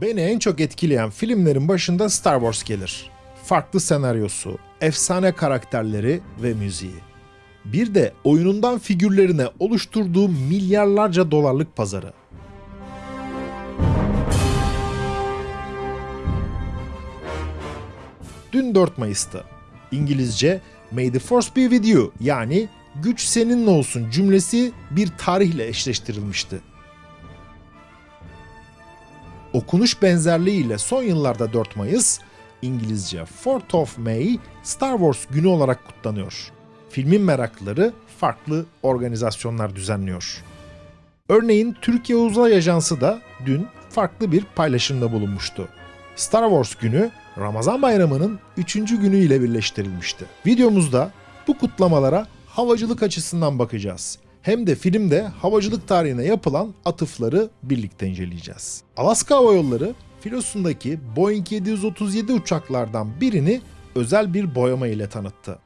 Beni en çok etkileyen filmlerin başında Star Wars gelir. Farklı senaryosu, efsane karakterleri ve müziği. Bir de oyunundan figürlerine oluşturduğu milyarlarca dolarlık pazarı. Dün 4 Mayıs'tı. İngilizce May the Force be with you yani güç seninle olsun cümlesi bir tarihle eşleştirilmişti. Okunuş benzerliğiyle son yıllarda 4 Mayıs, İngilizce 4th of May Star Wars günü olarak kutlanıyor. Filmin meraklıları farklı organizasyonlar düzenliyor. Örneğin Türkiye Uzay Ajansı da dün farklı bir paylaşımda bulunmuştu. Star Wars günü Ramazan bayramının 3. günü ile birleştirilmişti. Videomuzda bu kutlamalara havacılık açısından bakacağız. Hem de filmde havacılık tarihine yapılan atıfları birlikte inceleyeceğiz. Alaska Hava Yolları filosundaki Boeing 737 uçaklardan birini özel bir boyama ile tanıttı.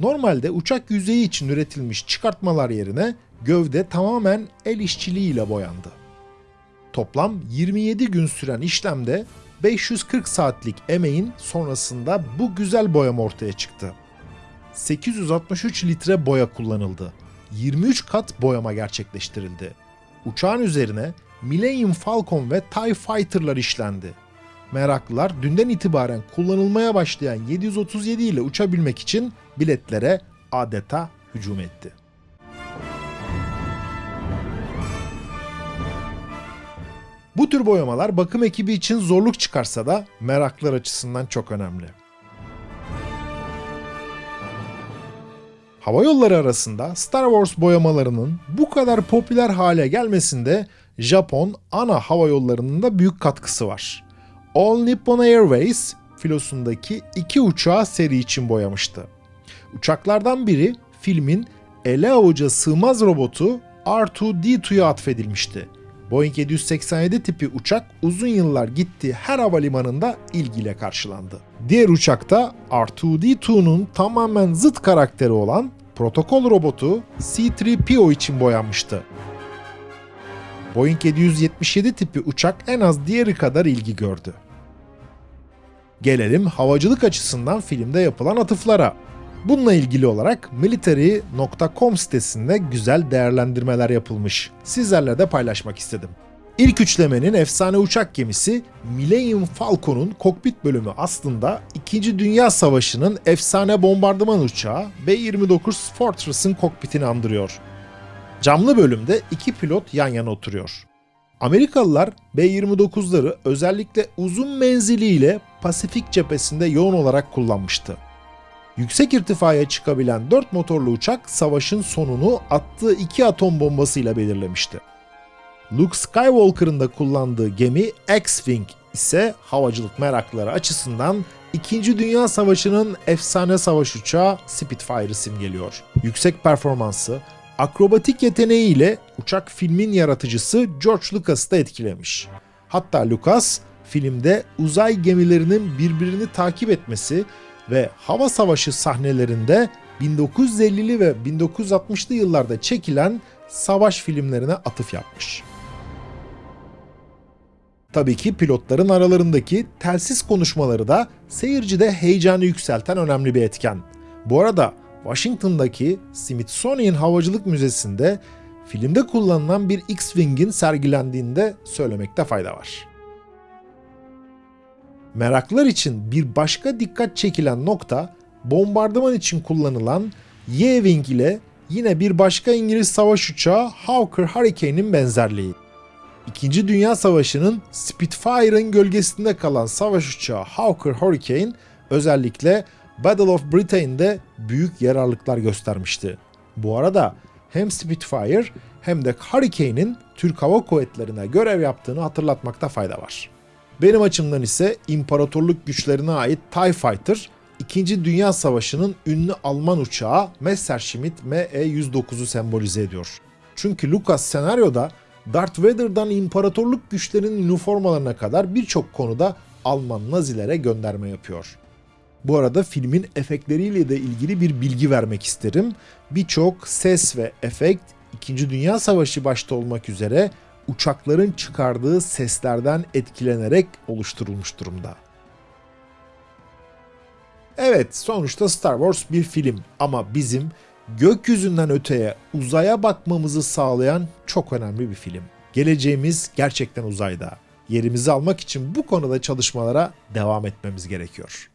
Normalde uçak yüzeyi için üretilmiş çıkartmalar yerine gövde tamamen el işçiliğiyle boyandı. Toplam 27 gün süren işlemde 540 saatlik emeğin sonrasında bu güzel boyama ortaya çıktı. 863 litre boya kullanıldı. 23 kat boyama gerçekleştirildi. Uçağın üzerine Millennium Falcon ve TIE Fighter'lar işlendi. Meraklılar dünden itibaren kullanılmaya başlayan 737 ile uçabilmek için biletlere adeta hücum etti. Bu tür boyamalar bakım ekibi için zorluk çıkarsa da meraklılar açısından çok önemli. Hava yolları arasında Star Wars boyamalarının bu kadar popüler hale gelmesinde Japon ana hava yollarının da büyük katkısı var. All Nippon Airways filosundaki iki uçağı seri için boyamıştı. Uçaklardan biri filmin ele avuca sığmaz robotu R2-D2'ya atfedilmişti. Boeing 787 tipi uçak uzun yıllar gittiği her havalimanında ilgiyle karşılandı. Diğer uçakta R2-D2'nun tamamen zıt karakteri olan protokol robotu C-3PO için boyanmıştı. Boeing 777 tipi uçak en az diğeri kadar ilgi gördü. Gelelim havacılık açısından filmde yapılan atıflara. Bununla ilgili olarak military.com sitesinde güzel değerlendirmeler yapılmış. Sizlerle de paylaşmak istedim. İlk üçlemenin efsane uçak gemisi Millennium Falcon'un kokpit bölümü aslında 2. Dünya Savaşı'nın efsane bombardıman uçağı B-29 Fortress'ın kokpitini andırıyor. Camlı bölümde iki pilot yan yana oturuyor. Amerikalılar B-29'ları özellikle uzun menziliyle Pasifik cephesinde yoğun olarak kullanmıştı. Yüksek irtifaya çıkabilen 4 motorlu uçak savaşın sonunu attığı iki atom bombasıyla belirlemişti. Luke Skywalker'ın da kullandığı gemi X-Wing ise havacılık merakları açısından 2. Dünya Savaşı'nın efsane savaş uçağı Spitfire'ı simgeliyor. Yüksek performansı, akrobatik yeteneğiyle uçak filmin yaratıcısı George Lucas'ı da etkilemiş. Hatta Lucas filmde uzay gemilerinin birbirini takip etmesi ve hava savaşı sahnelerinde 1950'li ve 1960'lı yıllarda çekilen savaş filmlerine atıf yapmış. Tabii ki pilotların aralarındaki telsiz konuşmaları da seyircide heyecanı yükselten önemli bir etken. Bu arada Washington'daki Smithsonian Havacılık Müzesi'nde filmde kullanılan bir X-Wing'in sergilendiğinde söylemekte fayda var. Meraklılar için bir başka dikkat çekilen nokta bombardıman için kullanılan Y-Wing ile yine bir başka İngiliz savaş uçağı Hawker Hurricane'in benzerliği. İkinci Dünya Savaşı'nın Spitfire'ın gölgesinde kalan savaş uçağı Hawker Hurricane özellikle Battle of Britain'de büyük yararlıklar göstermişti. Bu arada hem Spitfire hem de Hurricane'in Türk Hava Kuvvetleri'ne görev yaptığını hatırlatmakta fayda var. Benim açımdan ise imparatorluk güçlerine ait TIE Fighter, 2. Dünya Savaşı'nın ünlü Alman uçağı Messerschmitt Me-109'u sembolize ediyor. Çünkü Lucas senaryoda Darth Vader'dan imparatorluk güçlerinin üniformalarına kadar birçok konuda Alman Nazilere gönderme yapıyor. Bu arada filmin efektleriyle de ilgili bir bilgi vermek isterim. Birçok ses ve efekt 2. Dünya Savaşı başta olmak üzere uçakların çıkardığı seslerden etkilenerek oluşturulmuş durumda. Evet, sonuçta Star Wars bir film ama bizim gökyüzünden öteye uzaya bakmamızı sağlayan çok önemli bir film. Geleceğimiz gerçekten uzayda. Yerimizi almak için bu konuda çalışmalara devam etmemiz gerekiyor.